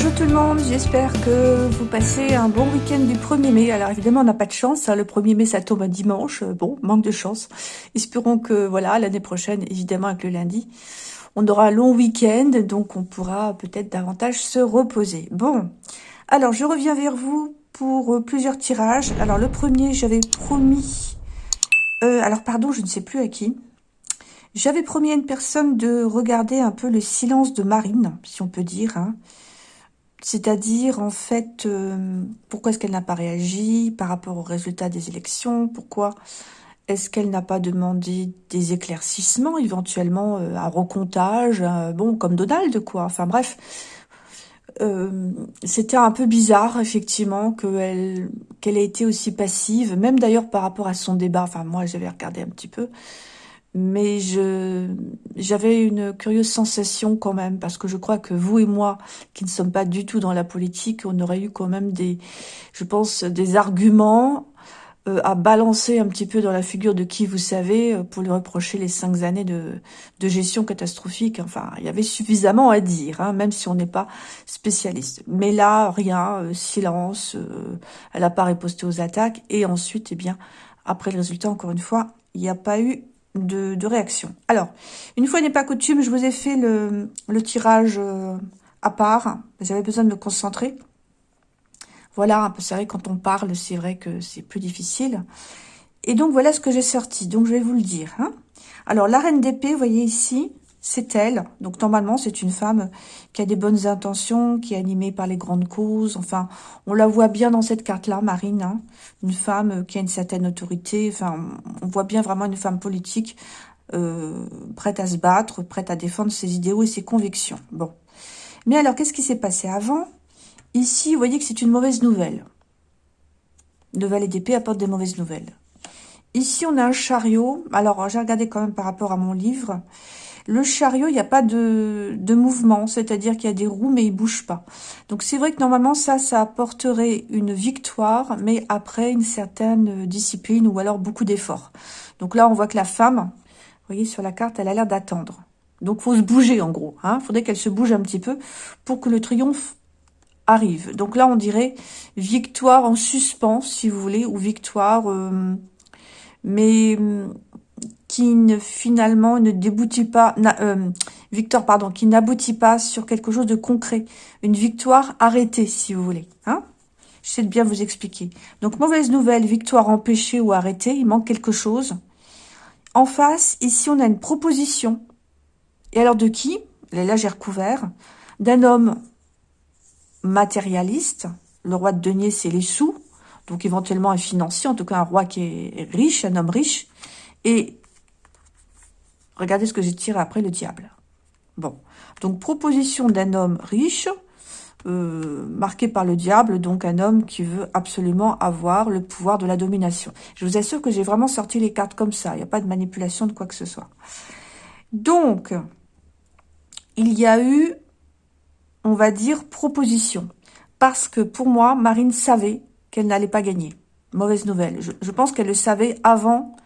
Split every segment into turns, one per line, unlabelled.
Bonjour tout le monde, j'espère que vous passez un bon week-end du 1er mai. Alors évidemment, on n'a pas de chance, hein. le 1er mai ça tombe un dimanche, bon, manque de chance. Espérons que voilà, l'année prochaine, évidemment avec le lundi, on aura un long week-end, donc on pourra peut-être davantage se reposer. Bon, alors je reviens vers vous pour euh, plusieurs tirages. Alors le premier, j'avais promis... Euh, alors pardon, je ne sais plus à qui. J'avais promis à une personne de regarder un peu le silence de Marine, si on peut dire, hein. C'est-à-dire, en fait, euh, pourquoi est-ce qu'elle n'a pas réagi par rapport aux résultats des élections? Pourquoi est-ce qu'elle n'a pas demandé des éclaircissements, éventuellement euh, un recomptage, bon, comme Donald, quoi? Enfin bref, euh, c'était un peu bizarre, effectivement, qu'elle qu'elle ait été aussi passive, même d'ailleurs par rapport à son débat. Enfin, moi, j'avais regardé un petit peu mais je j'avais une curieuse sensation quand même, parce que je crois que vous et moi, qui ne sommes pas du tout dans la politique, on aurait eu quand même des, je pense, des arguments euh, à balancer un petit peu dans la figure de qui vous savez euh, pour lui reprocher les cinq années de, de gestion catastrophique. Enfin, il y avait suffisamment à dire, hein, même si on n'est pas spécialiste. Mais là, rien, euh, silence, elle n'a pas riposté aux attaques. Et ensuite, eh bien, après le résultat, encore une fois, il n'y a pas eu de, réaction. Alors, une fois n'est pas coutume, je vous ai fait le, tirage euh, à part. J'avais besoin de me concentrer. Voilà, c'est vrai, quand on parle, c'est vrai que c'est plus difficile. Et donc, voilà ce que j'ai sorti. Donc, je vais vous le dire. Hein. Alors, la reine d'épée, vous voyez ici, c'est elle. Donc normalement, c'est une femme qui a des bonnes intentions, qui est animée par les grandes causes. Enfin, on la voit bien dans cette carte-là, Marine. Hein. Une femme qui a une certaine autorité. Enfin, on voit bien vraiment une femme politique euh, prête à se battre, prête à défendre ses idéaux et ses convictions. Bon. Mais alors, qu'est-ce qui s'est passé avant? Ici, vous voyez que c'est une mauvaise nouvelle. Le valet d'épée apporte des mauvaises nouvelles. Ici, on a un chariot. Alors, j'ai regardé quand même par rapport à mon livre. Le chariot, il n'y a pas de, mouvement, c'est-à-dire qu'il y a des roues, mais il bouge pas. Donc c'est vrai que normalement, ça, ça apporterait une victoire, mais après une certaine discipline ou alors beaucoup d'efforts. Donc là, on voit que la femme, vous voyez sur la carte, elle a l'air d'attendre. Donc faut se bouger en gros. Il hein. faudrait qu'elle se bouge un petit peu pour que le triomphe arrive. Donc là, on dirait victoire en suspens, si vous voulez, ou victoire... Euh, mais qui ne, finalement ne déboutit pas, euh, victoire pardon, qui n'aboutit pas sur quelque chose de concret, une victoire arrêtée si vous voulez. Hein J'essaie de bien vous expliquer. Donc mauvaise nouvelle, victoire empêchée ou arrêtée, il manque quelque chose. En face, ici on a une proposition. Et alors de qui? Là j'ai recouvert. D'un homme matérialiste. Le roi de denier c'est les sous. Donc éventuellement un financier, en tout cas un roi qui est riche, un homme riche. Et Regardez ce que j'ai tiré après le diable. Bon, donc proposition d'un homme riche, euh, marqué par le diable, donc un homme qui veut absolument avoir le pouvoir de la domination. Je vous assure que j'ai vraiment sorti les cartes comme ça, il n'y a pas de manipulation de quoi que ce soit. Donc, il y a eu, on va dire, proposition. Parce que pour moi, Marine savait qu'elle n'allait pas gagner. Mauvaise nouvelle. Je, je pense qu'elle le savait avant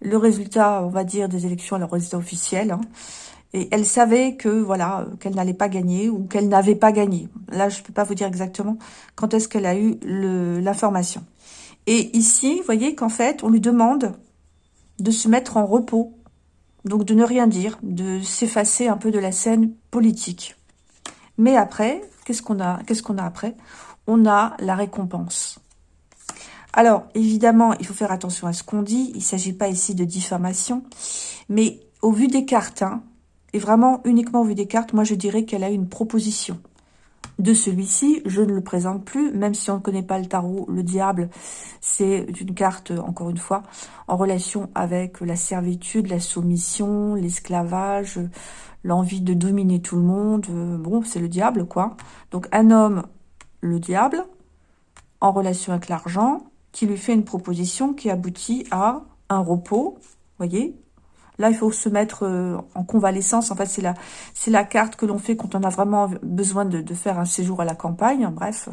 le résultat, on va dire, des élections, le résultat officiel. Hein. et elle savait que voilà qu'elle n'allait pas gagner ou qu'elle n'avait pas gagné. Là, je ne peux pas vous dire exactement quand est-ce qu'elle a eu l'information. Et ici, voyez qu'en fait, on lui demande de se mettre en repos, donc de ne rien dire, de s'effacer un peu de la scène politique. Mais après, qu'est-ce qu'on a Qu'est-ce qu'on a après? On a la récompense. Alors, évidemment, il faut faire attention à ce qu'on dit. Il ne s'agit pas ici de diffamation. Mais au vu des cartes, hein, et vraiment uniquement au vu des cartes, moi je dirais qu'elle a une proposition. De celui-ci, je ne le présente plus, même si on ne connaît pas le tarot, le diable, c'est une carte, encore une fois, en relation avec la servitude, la soumission, l'esclavage, l'envie de dominer tout le monde. Bon, c'est le diable, quoi. Donc, un homme, le diable, en relation avec l'argent, qui lui fait une proposition qui aboutit à un repos, voyez Là, il faut se mettre euh, en convalescence. En fait, c'est la, c'est la carte que l'on fait quand on a vraiment besoin de, faire un séjour à la campagne. Bref,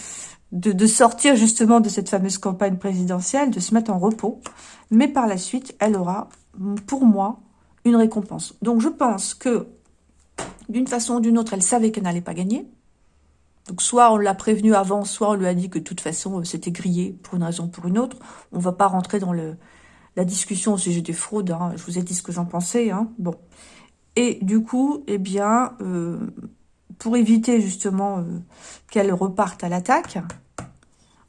de, de, sortir justement de cette fameuse campagne présidentielle, de se mettre en repos. Mais par la suite, elle aura, pour moi, une récompense. Donc, je pense que, d'une façon ou d'une autre, elle savait qu'elle n'allait pas gagner. Donc soit on l'a prévenu avant, soit on lui a dit que de toute façon c'était grillé pour une raison ou pour une autre. On va pas rentrer dans le, la discussion au sujet des fraudes. Hein. Je vous ai dit ce que j'en pensais. Hein. Bon. Et du coup, eh bien, euh, pour éviter justement euh, qu'elle reparte à l'attaque,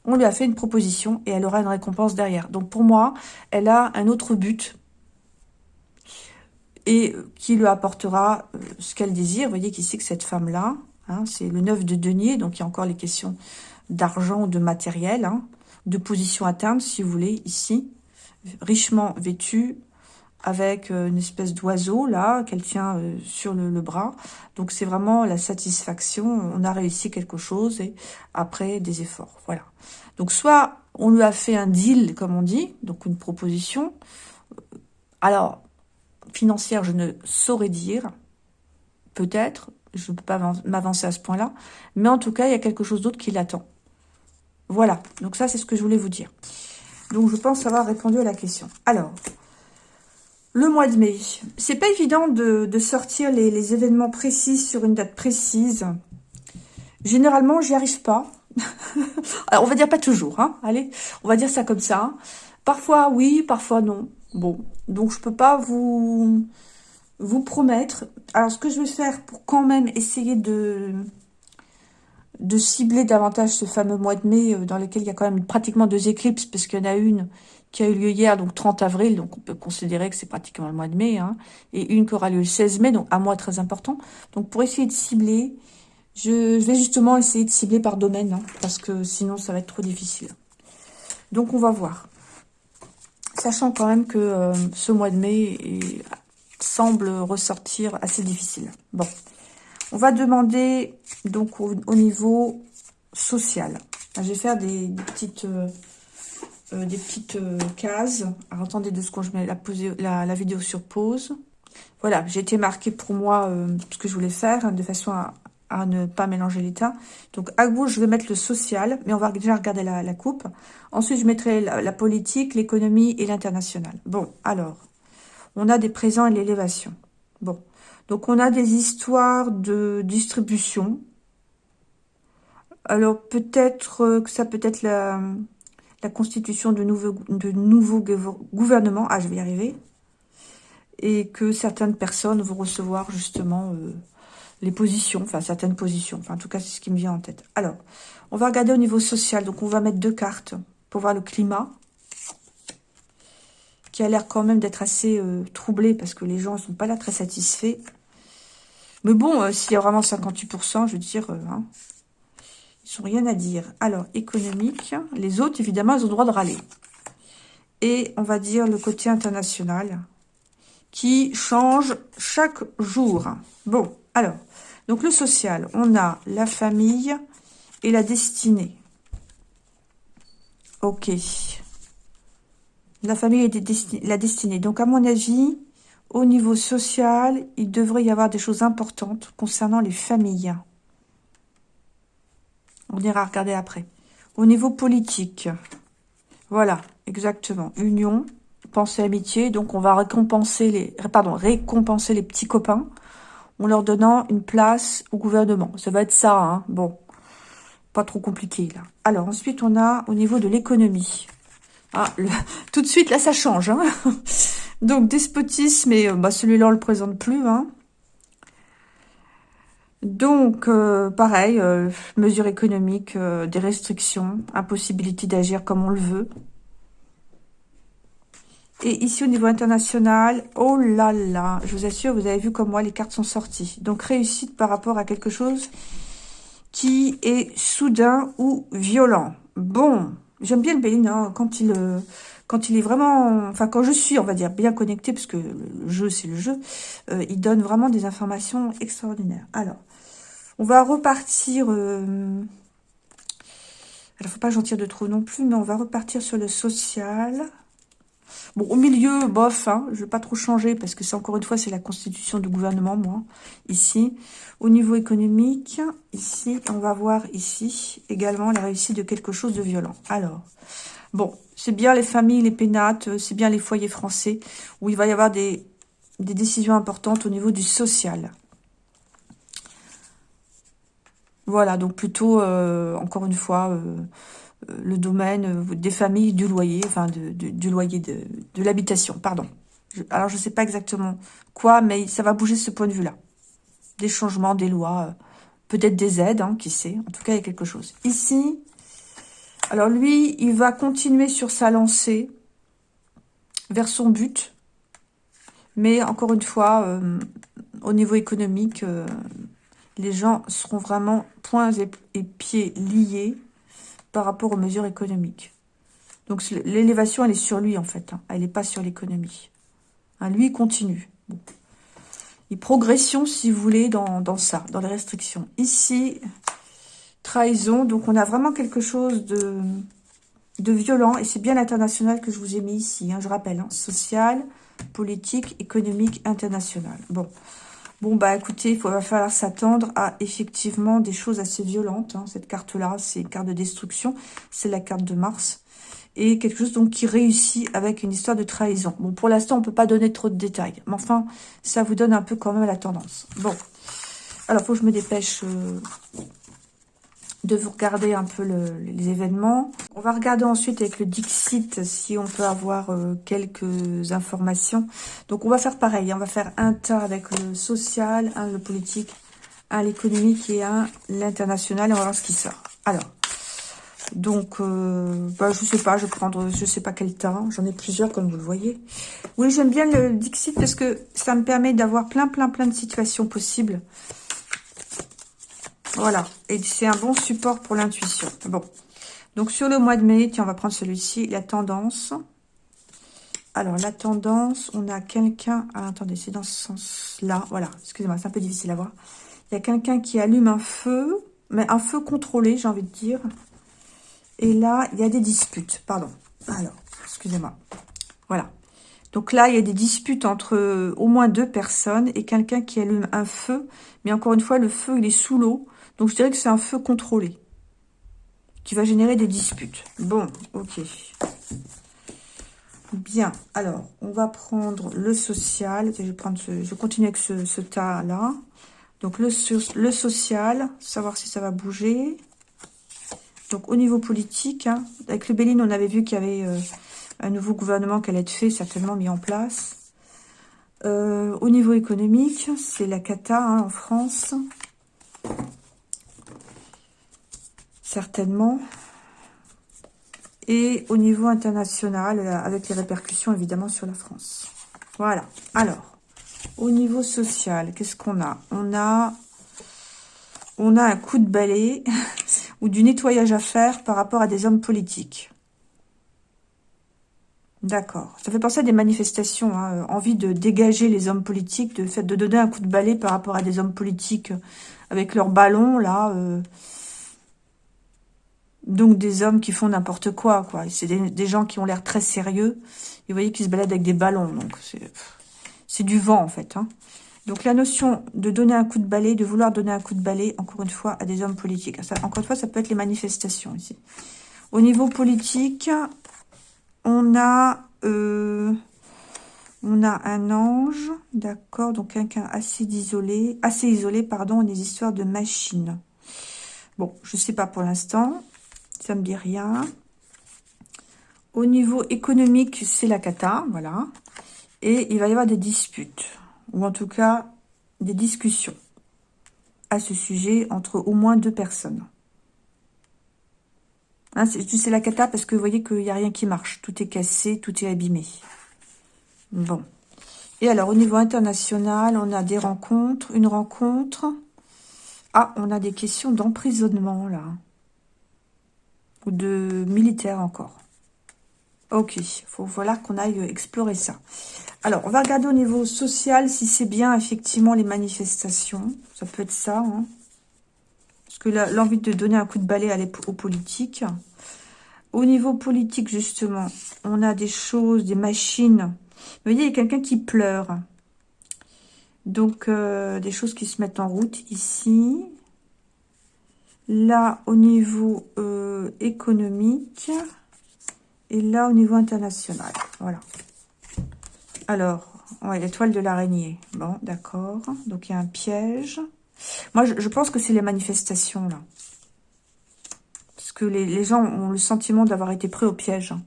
on lui a fait une proposition et elle aura une récompense derrière. Donc pour moi, elle a un autre but et qui lui apportera euh, ce qu'elle désire. Vous voyez qu'ici, que cette femme-là, hein, c'est le 9 de denier, donc il y a encore les questions d'argent, de matériel, hein, de position atteinte, si vous voulez, ici, richement vêtue, avec euh, une espèce d'oiseau, là, qu'elle tient euh, sur le, bras. Donc c'est vraiment la satisfaction, on a réussi quelque chose, et après, des efforts, voilà. Donc soit on lui a fait un deal, comme on dit, donc une proposition. Alors, financière, je ne saurais dire. Peut-être, je ne peux pas m'avancer à ce point-là. Mais en tout cas, il y a quelque chose d'autre qui l'attend. Voilà, donc ça, c'est ce que je voulais vous dire. Donc, je pense avoir répondu à la question. Alors, le mois de mai. C'est pas évident de, sortir les, événements précis sur une date précise. Généralement, j'y arrive pas. Alors, on va dire pas toujours, hein. Allez, on va dire ça comme ça. Parfois oui, parfois non. Bon, donc je peux pas vous, vous promettre. Alors, ce que je vais faire pour quand même essayer de, de cibler davantage ce fameux mois de mai, euh, dans lequel il y a quand même pratiquement deux éclipses, parce qu'il y en a une qui a eu lieu hier, donc 30 avril, donc on peut considérer que c'est pratiquement le mois de mai, hein, et une qui aura lieu le 16 mai, donc un mois très important. Donc pour essayer de cibler, je, vais justement essayer de cibler par domaine, hein, parce que sinon ça va être trop difficile. Donc on va voir. Sachant quand même que euh, ce mois de mai semble ressortir assez difficile. Bon, on va demander donc au, niveau social. Je vais faire des, petites, euh, euh, des petites cases. Alors, attendez deux secondes, je mets la, la, vidéo sur pause. Voilà, j'ai été marqué pour moi ce que je voulais faire, hein, de façon à, ne pas mélanger l'état. Donc à gauche, je vais mettre le social, mais on va déjà regarder la, coupe. Ensuite, je mettrai la, politique, l'économie et l'international. Bon, alors, on a des présents et l'élévation. Bon, donc on a des histoires de distribution. Alors peut-être euh, que ça peut être la, constitution de nouveaux, de nouveaux gouvernements. Ah, je vais y arriver. Et que certaines personnes vont recevoir justement... Euh, les positions, enfin certaines positions. Enfin, en tout cas, c'est ce qui me vient en tête. Alors, on va regarder au niveau social. Donc, on va mettre deux cartes pour voir le climat, qui a l'air quand même d'être assez euh, troublé parce que les gens ne sont pas là très satisfaits. Mais bon, euh, s'il y a vraiment 58%, je veux dire, euh, hein, ils sont rien à dire. Alors, économique, les autres, évidemment, ils ont le droit de râler. Et on va dire le côté international, qui change chaque jour. Bon, alors, donc le social, on a la famille et la destinée. Ok. La famille et la destinée. Donc à mon avis, au niveau social, il devrait y avoir des choses importantes concernant les familles. On ira regarder après. Au niveau politique, voilà, exactement. Union, pensée amitié. Donc on va récompenser les, pardon, récompenser les petits copains en leur donnant une place au gouvernement. Ça va être ça, hein. Bon, pas trop compliqué, là. Alors, ensuite, on a au niveau de l'économie. Ah, tout de suite, là, ça change, hein. Donc, despotisme, et euh, bah, celui-là, on le présente plus, hein. Donc, euh, pareil, euh, mesures économiques, des restrictions, impossibilité d'agir comme on le veut. Et ici, au niveau international, oh là là, je vous assure, vous avez vu comme moi, les cartes sont sorties. Donc, réussite par rapport à quelque chose qui est soudain ou violent. Bon, j'aime bien le Bénin hein, quand il... Euh, quand il est vraiment, enfin quand je suis, on va dire, bien connecté, parce que le jeu, c'est le jeu, euh, il donne vraiment des informations extraordinaires. Alors, on va repartir, euh, alors faut pas que j'en tire de trop non plus, mais on va repartir sur le social. Bon, au milieu, bof, hein, je ne vais pas trop changer parce que c'est encore une fois, c'est la constitution du gouvernement, moi, ici. Au niveau économique, ici, on va voir ici également la réussite de quelque chose de violent. Alors, bon, c'est bien les familles, les pénates, c'est bien les foyers français où il va y avoir des, décisions importantes au niveau du social. Voilà, donc plutôt, euh, encore une fois, euh, euh, le domaine des familles, du loyer, enfin, de, du loyer de, de l'habitation, pardon. alors, je ne sais pas exactement quoi, mais ça va bouger ce point de vue-là. Des changements, des lois, peut-être des aides, hein, qui sait. En tout cas, il y a quelque chose. Ici, alors lui, il va continuer sur sa lancée vers son but. Mais encore une fois, au niveau économique, les gens seront vraiment poings et, pieds liés par rapport aux mesures économiques. Donc l'élévation, elle est sur lui en fait. Hein. Elle n'est pas sur l'économie. Hein, lui, il continue. Il progression, si vous voulez, dans, dans, ça, dans les restrictions. Ici, trahison. Donc on a vraiment quelque chose de, de violent. Et c'est bien l'international que je vous ai mis ici. Hein, je rappelle, social, politique, économique, international. Bon, Bon, bah écoutez, il va falloir s'attendre à effectivement des choses assez violentes. Hein. Cette carte-là, c'est une carte de destruction. C'est la carte de Mars. Et quelque chose donc qui réussit avec une histoire de trahison. Bon, pour l'instant, on peut pas donner trop de détails. Mais enfin, ça vous donne un peu quand même la tendance. Bon. Alors, faut que je me dépêche euh, de vous regarder un peu les événements. On va regarder ensuite avec le Dixit si on peut avoir euh, quelques informations. Donc on va faire pareil, on va faire un tas avec le social, un le politique, un l'économique et un l'international. On va voir ce qui sort. Alors, donc, euh, bah, je sais pas, je vais prendre, je sais pas quel tas. J'en ai plusieurs, comme vous le voyez. Oui, j'aime bien le Dixit parce que ça me permet d'avoir plein, plein, plein de situations possibles. Voilà. Et c'est un bon support pour l'intuition. Bon. Donc, sur le mois de mai, tiens, on va prendre celui-ci, la tendance. Alors, la tendance, on a quelqu'un... Ah, attendez, c'est dans ce sens-là. Voilà, excusez-moi, c'est un peu difficile à voir. Il y a quelqu'un qui allume un feu, mais un feu contrôlé, j'ai envie de dire. Et là, il y a des disputes, pardon. Alors, excusez-moi. Voilà. Donc là, il y a des disputes entre au moins deux personnes et quelqu'un qui allume un feu. Mais encore une fois, le feu, il est sous l'eau. Donc, je dirais que c'est un feu contrôlé qui va générer des disputes. Bon, ok. Bien, alors, on va prendre le social. Je vais, prendre ce, je continue avec ce, tas-là. Donc, le, le social, savoir si ça va bouger. Donc, au niveau politique, hein, avec le Béline, on avait vu qu'il y avait euh, un nouveau gouvernement qui allait être fait, certainement mis en place. Euh, au niveau économique, c'est la cata hein, en France certainement. Et au niveau international, euh, avec les répercussions évidemment sur la France. Voilà. Alors, au niveau social, qu'est-ce qu'on a? On a on a un coup de balai ou du nettoyage à faire par rapport à des hommes politiques. D'accord. Ça fait penser à des manifestations, hein, euh, envie de dégager les hommes politiques, de de donner un coup de balai par rapport à des hommes politiques avec leurs ballons, là. Euh, donc des hommes qui font n'importe quoi, quoi. C'est des, gens qui ont l'air très sérieux. Vous voyez qu'ils se baladent avec des ballons, donc c'est du vent en fait. Hein. Donc la notion de donner un coup de balai, de vouloir donner un coup de balai, encore une fois, à des hommes politiques. Encore une fois, ça peut être les manifestations ici. Au niveau politique, on a, euh, on a un ange, d'accord, donc quelqu'un assez isolé, assez isolé, pardon, des histoires de machines. Bon, je sais pas pour l'instant. Ça me dit rien. Au niveau économique, c'est la cata, voilà. Et il va y avoir des disputes, ou en tout cas des discussions à ce sujet entre au moins deux personnes. Hein, c'est la cata parce que vous voyez qu'il n'y a rien qui marche. Tout est cassé, tout est abîmé. Bon. Et alors, au niveau international, on a des rencontres, une rencontre. Ah, on a des questions d'emprisonnement, là ou de militaire encore. Ok, faut voilà qu'on aille explorer ça. Alors, on va regarder au niveau social si c'est bien effectivement les manifestations. Ça peut être ça. Hein. Parce que l'envie de donner un coup de balai aux politiques. Au niveau politique, justement, on a des choses, des machines. Vous voyez, il y a quelqu'un qui pleure. Donc, euh, des choses qui se mettent en route ici. Là, au niveau euh, économique. Et là, au niveau international. Voilà. Alors, ouais, l'étoile de l'araignée. Bon, d'accord. Donc, il y a un piège. Moi, je, pense que c'est les manifestations, là. Parce que les, gens ont le sentiment d'avoir été pris au piège. Hein.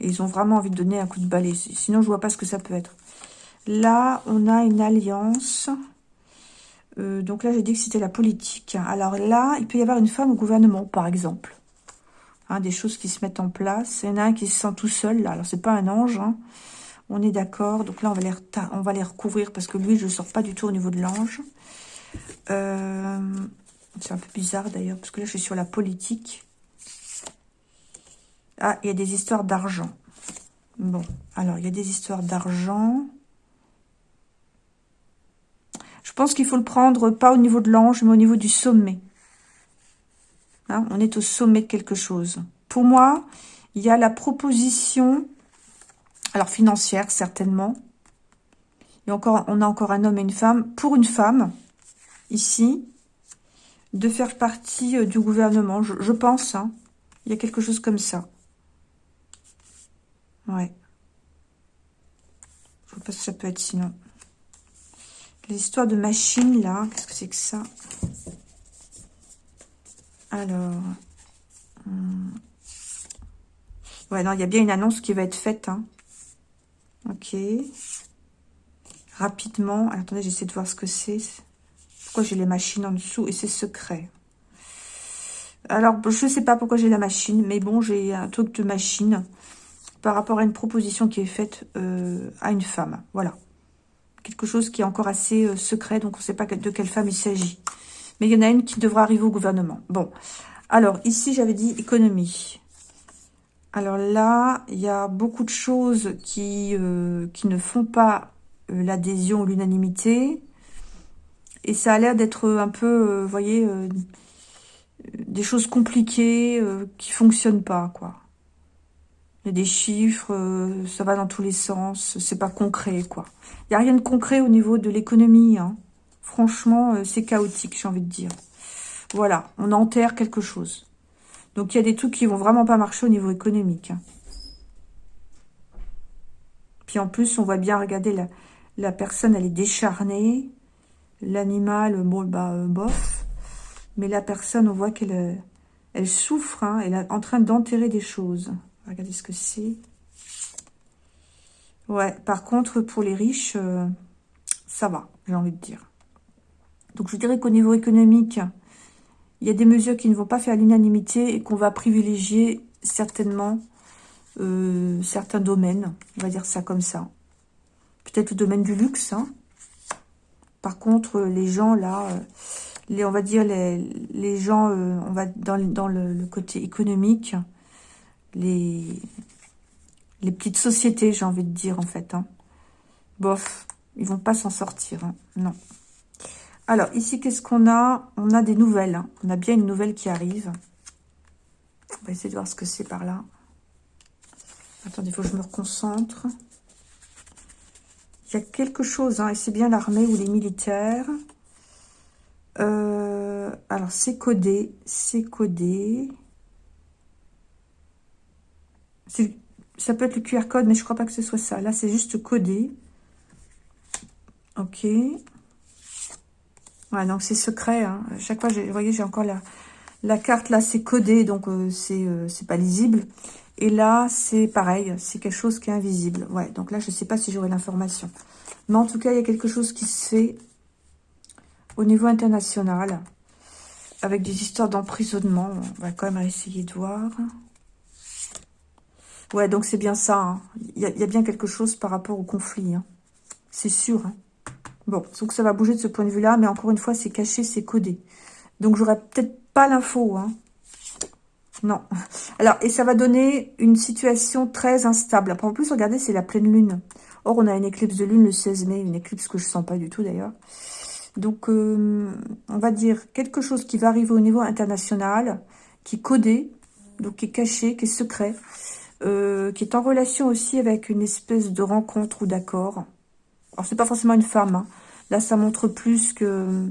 Et ils ont vraiment envie de donner un coup de balai. Sinon, je vois pas ce que ça peut être. Là, on a une alliance. Euh, donc là, j'ai dit que c'était la politique. Alors là, il peut y avoir une femme au gouvernement, par exemple. Hein, des choses qui se mettent en place. Il y en a un qui se sent tout seul, là. Alors, c'est pas un ange, hein. On est d'accord. Donc là, on va, les on va les recouvrir parce que lui, je ne sors pas du tout au niveau de l'ange. Euh, c'est un peu bizarre d'ailleurs, parce que là, je suis sur la politique. Ah, il y a des histoires d'argent. Bon, alors, il y a des histoires d'argent. Je pense qu'il faut le prendre, pas au niveau de l'ange, mais au niveau du sommet. Hein, on est au sommet de quelque chose. Pour moi, il y a la proposition alors, financière, certainement. Et encore, on a encore un homme et une femme. Pour une femme, ici, de faire partie euh, du gouvernement. Je, pense, hein. Il y a quelque chose comme ça. Ouais. Je sais pas si ça peut être sinon. L'histoire de machine, là. Qu'est-ce que c'est que ça? Alors... Hmm. Ouais, non, il y a bien une annonce qui va être faite, hein. Ok. Rapidement. attendez, j'essaie de voir ce que c'est. Pourquoi j'ai les machines en dessous Et c'est secret? Alors, je ne sais pas pourquoi j'ai la machine, mais bon, j'ai un truc de machine par rapport à une proposition qui est faite euh, à une femme. Voilà. Quelque chose qui est encore assez euh, secret, donc on ne sait pas de quelle femme il s'agit. Mais il y en a une qui devra arriver au gouvernement. Bon. Alors, ici, j'avais dit économie. Alors là, il y a beaucoup de choses qui, euh, ne font pas euh, l'adhésion ou l'unanimité. Et ça a l'air d'être un peu, vous voyez, des choses compliquées qui fonctionnent pas, quoi. Des chiffres, ça va dans tous les sens, c'est pas concret, quoi. Il n'y a rien de concret au niveau de l'économie, hein. Franchement, c'est chaotique, j'ai envie de dire. Voilà, on enterre quelque chose. Donc, il y a des trucs qui vont vraiment pas marcher au niveau économique. Hein. Puis en plus, on voit bien, regardez, la, la personne, elle est décharnée. L'animal, bon, bah, euh, bof. Mais la personne, on voit qu'elle euh, elle souffre. Hein, elle est en train d'enterrer des choses. Regardez ce que c'est. Ouais, par contre, pour les riches, euh, ça va, j'ai envie de dire. Donc, je dirais qu'au niveau économique, il y a des mesures qui ne vont pas faire l'unanimité et qu'on va privilégier certainement euh, certains domaines. On va dire ça comme ça. Peut-être le domaine du luxe. Hein. Par contre, les gens là, euh, on va dire les, gens, on va dans le, côté économique, les, petites sociétés, j'ai envie de dire en fait. Hein. Bof, ils vont pas s'en sortir. Hein. Non. Alors, ici, qu'est-ce qu'on a? On a des nouvelles. Hein. On a bien une nouvelle qui arrive. On va essayer de voir ce que c'est par là. Attendez, il faut que je me reconcentre. Il y a quelque chose, et c'est bien l'armée ou les militaires. Euh, alors, c'est codé. C'est codé. Ça peut être le QR code, mais je crois pas que ce soit ça. Là, c'est juste codé. Ok. Ouais, donc c'est secret. Hein. Chaque fois, vous voyez, j'ai encore la, la carte là, c'est codé, donc euh, euh, c'est pas lisible. Et là, c'est pareil, c'est quelque chose qui est invisible. Ouais, donc là, je sais pas si j'aurai l'information. Mais en tout cas, il y a quelque chose qui se fait au niveau international, avec des histoires d'emprisonnement. On va quand même essayer de voir. Ouais, donc c'est bien ça. Hein. Il y, a, bien quelque chose par rapport au conflit. Hein. C'est sûr. Hein. Bon, donc ça va bouger de ce point de vue-là, mais encore une fois, c'est caché, c'est codé. Donc, j'aurais peut-être pas l'info. Non. Alors, et ça va donner une situation très instable. En plus, regardez, c'est la pleine lune. Or, on a une éclipse de lune le 16 mai, une éclipse que je sens pas du tout, d'ailleurs. Donc, euh, on va dire quelque chose qui va arriver au niveau international, qui est codé, donc qui est caché, qui est secret, euh, qui est en relation aussi avec une espèce de rencontre ou d'accord. Alors, c'est pas forcément une femme. Hein. Là, ça montre plus que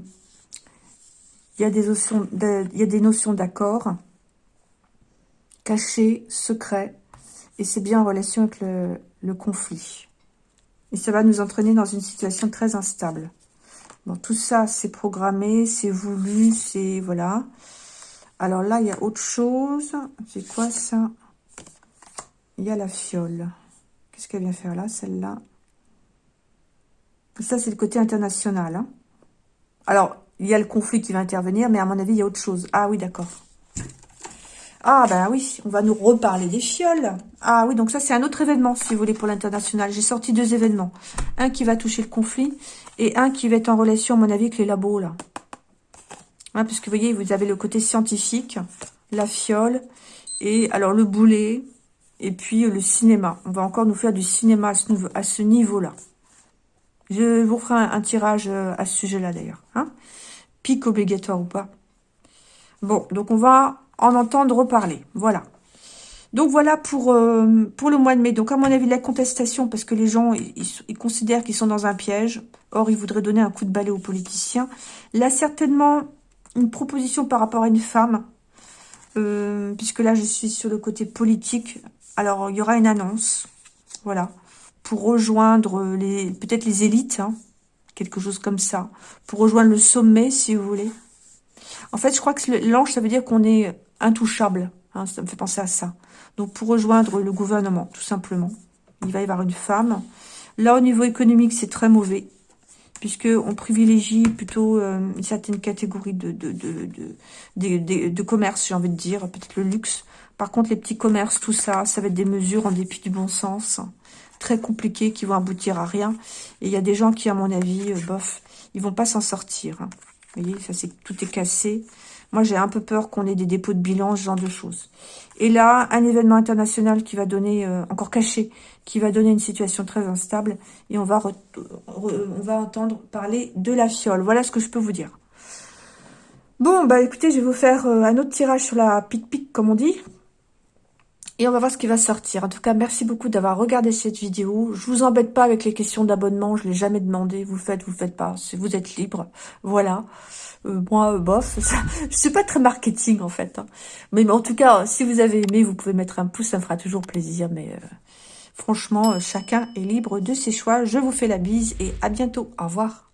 il y a des notions, il y a des notions d'accord, cachées, secrets, et c'est bien en relation avec le, conflit. Et ça va nous entraîner dans une situation très instable. Bon, tout ça, c'est programmé, c'est voulu, c'est... Voilà. Alors là, il y a autre chose. C'est quoi ça? Il y a la fiole. Qu'est-ce qu'elle vient faire là, celle-là? Ça, c'est le côté international. Hein. Alors, il y a le conflit qui va intervenir, mais à mon avis, il y a autre chose. Ah oui, d'accord. Ah ben oui, on va nous reparler des fioles. Ah oui, donc ça c'est un autre événement, si vous voulez, pour l'international. J'ai sorti deux événements. Un qui va toucher le conflit et un qui va être en relation, à mon avis, avec les labos, là. Hein, parce que vous voyez, vous avez le côté scientifique, la fiole, et alors le boulet, et puis le cinéma. On va encore nous faire du cinéma à ce niveau-là. Je vous ferai un, tirage euh, à ce sujet-là, d'ailleurs. Hein Pic obligatoire ou pas. Bon, donc on va en entendre reparler. Voilà. Donc voilà pour, euh, pour le mois de mai. Donc à mon avis, la contestation, parce que les gens, ils, considèrent qu'ils sont dans un piège. Or, ils voudraient donner un coup de balai aux politiciens. Là, certainement, une proposition par rapport à une femme. Euh, puisque là, je suis sur le côté politique. Alors, il y aura une annonce. Voilà. Pour rejoindre les peut-être les élites. Hein, quelque chose comme ça. Pour rejoindre le sommet, si vous voulez. En fait, je crois que l'ange, ça veut dire qu'on est intouchable. Hein, ça me fait penser à ça. Donc, pour rejoindre le gouvernement, tout simplement. Il va y avoir une femme. Là, au niveau économique, c'est très mauvais. Puisqu'on privilégie plutôt euh, une certaine catégorie de, de, de, de, commerce, j'ai envie de dire. Peut-être le luxe. Par contre, les petits commerces, tout ça, ça va être des mesures en dépit du bon sens. Très compliquées, qui vont aboutir à rien. Et il y a des gens qui, à mon avis, euh, bof, ils vont pas s'en sortir. Hein. Vous voyez, ça c'est tout est cassé. Moi, j'ai un peu peur qu'on ait des dépôts de bilan, ce genre de choses. Et là, un événement international qui va donner, euh, encore caché, qui va donner une situation très instable. Et on va, on va entendre parler de la fiole. Voilà ce que je peux vous dire. Bon, bah écoutez, je vais vous faire euh, un autre tirage sur la pic-pic, comme on dit. Et on va voir ce qui va sortir. En tout cas, merci beaucoup d'avoir regardé cette vidéo. Je vous embête pas avec les questions d'abonnement. Je l'ai jamais demandé. Vous faites, vous faites pas. Vous êtes libre. Voilà. Euh, moi, euh, bof. Ça, je suis pas très marketing, en fait. Hein. Mais, en tout cas, si vous avez aimé, vous pouvez mettre un pouce. Ça me fera toujours plaisir. Mais euh, franchement, chacun est libre de ses choix. Je vous fais la bise et à bientôt. Au revoir.